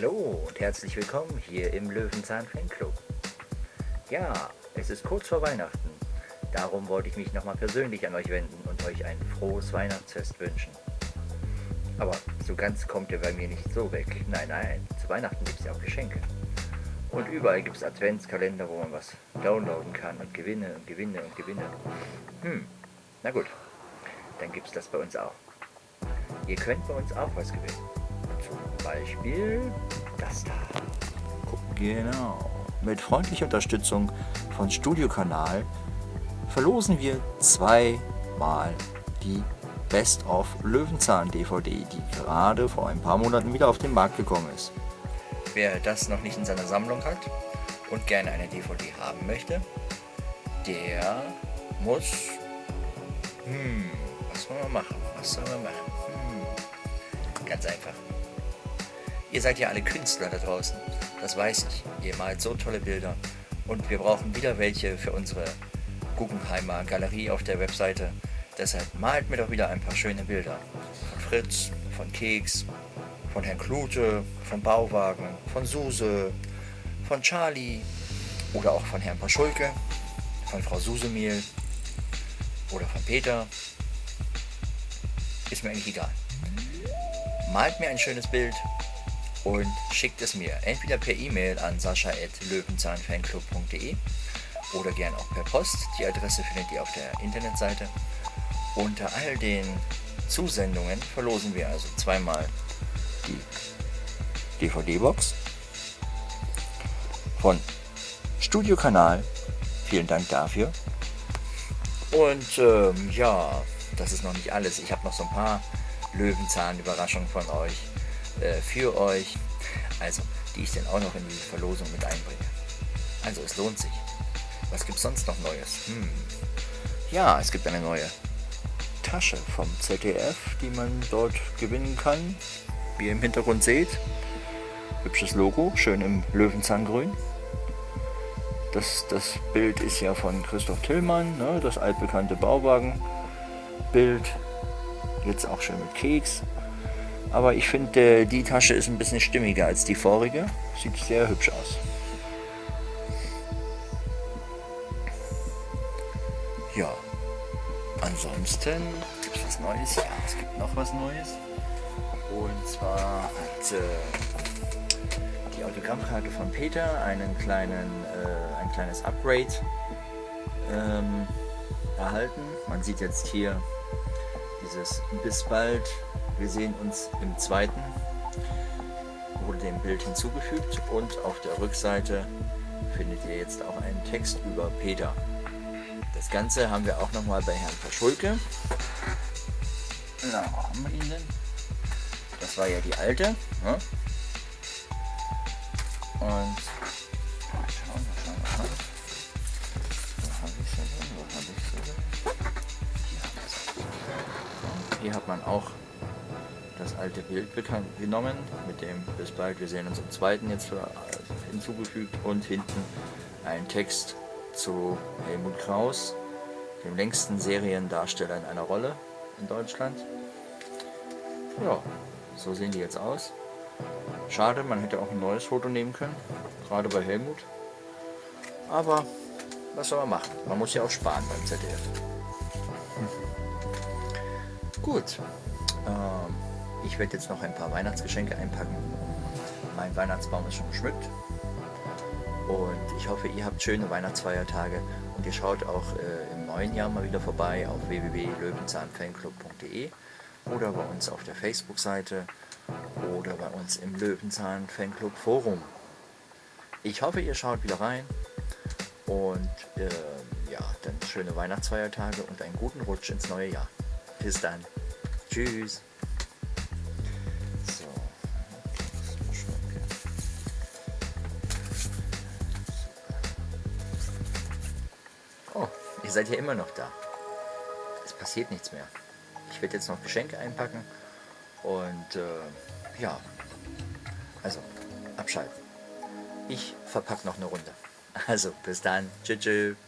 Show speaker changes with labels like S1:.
S1: Hallo und herzlich willkommen hier im Löwenzahn Fanclub. Ja, es ist kurz vor Weihnachten. Darum wollte ich mich nochmal persönlich an euch wenden und euch ein frohes Weihnachtsfest wünschen. Aber so ganz kommt ihr bei mir nicht so weg. Nein, nein, zu Weihnachten gibt es ja auch Geschenke. Und überall gibt es Adventskalender, wo man was downloaden kann und Gewinne und Gewinne und Gewinne. Hm, na gut, dann gibt es das bei uns auch. Ihr könnt bei uns auch was gewinnen. Beispiel das da. Genau. Mit freundlicher Unterstützung von Studiokanal verlosen wir zweimal die Best of Löwenzahn DVD, die gerade vor ein paar Monaten wieder auf den Markt gekommen ist. Wer das noch nicht in seiner Sammlung hat und gerne eine DVD haben möchte, der muss... Hm, was soll man machen? Was soll man machen? Hm, ganz einfach. Ihr seid ja alle Künstler da draußen, das weiß ich. Ihr malt so tolle Bilder und wir brauchen wieder welche für unsere Guggenheimer Galerie auf der Webseite. Deshalb malt mir doch wieder ein paar schöne Bilder. Von Fritz, von Keks, von Herrn Klute, von Bauwagen, von Suse, von Charlie oder auch von Herrn Paschulke, von Frau Susemehl oder von Peter. Ist mir eigentlich egal. Malt mir ein schönes Bild und schickt es mir entweder per E-Mail an sascha.löwenzahnfanclub.de oder gern auch per Post. Die Adresse findet ihr auf der Internetseite. Unter all den Zusendungen verlosen wir also zweimal die DVD-Box von Studiokanal. Vielen Dank dafür. Und ähm, ja, das ist noch nicht alles. Ich habe noch so ein paar Löwenzahn-Überraschungen von euch äh, für euch. Also, die ich dann auch noch in die Verlosung mit einbringe. Also, es lohnt sich. Was gibt es sonst noch Neues? Hm. Ja, es gibt eine neue Tasche vom ZDF, die man dort gewinnen kann. Wie ihr im Hintergrund seht. Hübsches Logo, schön im Löwenzahngrün. Das, das Bild ist ja von Christoph Tillmann, ne, das altbekannte Bauwagenbild. Jetzt auch schön mit Keks. Aber ich finde, die Tasche ist ein bisschen stimmiger als die vorige. Sieht sehr hübsch aus. Ja, ansonsten gibt es was Neues. Ja, es gibt noch was Neues. Und zwar hat äh, die Autogrammkarte von Peter einen kleinen, äh, ein kleines Upgrade ähm, erhalten. Man sieht jetzt hier dieses bis bald wir sehen uns im zweiten, wurde dem Bild hinzugefügt und auf der Rückseite findet ihr jetzt auch einen Text über Peter. Das Ganze haben wir auch nochmal bei Herrn Verschulke. Na, wo haben wir ihn denn? Das war ja die alte. Ne? Und Hier hat man auch das alte Bild genommen, mit dem bis bald, wir sehen uns im zweiten jetzt hinzugefügt und hinten ein Text zu Helmut Kraus, dem längsten Seriendarsteller in einer Rolle in Deutschland. Ja, so sehen die jetzt aus. Schade, man hätte auch ein neues Foto nehmen können, gerade bei Helmut. Aber was soll man machen? Man muss ja auch sparen beim ZDF. Gut. Ähm, ich werde jetzt noch ein paar Weihnachtsgeschenke einpacken. Mein Weihnachtsbaum ist schon geschmückt. Und ich hoffe, ihr habt schöne Weihnachtsfeiertage und ihr schaut auch äh, im neuen Jahr mal wieder vorbei auf www.löwenzahnfanclub.de oder bei uns auf der Facebook-Seite oder bei uns im Löwenzahn Fanclub Forum. Ich hoffe, ihr schaut wieder rein und äh, ja, dann schöne Weihnachtsfeiertage und einen guten Rutsch ins neue Jahr. Bis dann. Tschüss. Ihr seid ja immer noch da. Es passiert nichts mehr. Ich werde jetzt noch Geschenke einpacken und äh, ja, also abschalten. Ich verpacke noch eine Runde. Also bis dann. Tschüss. tschüss.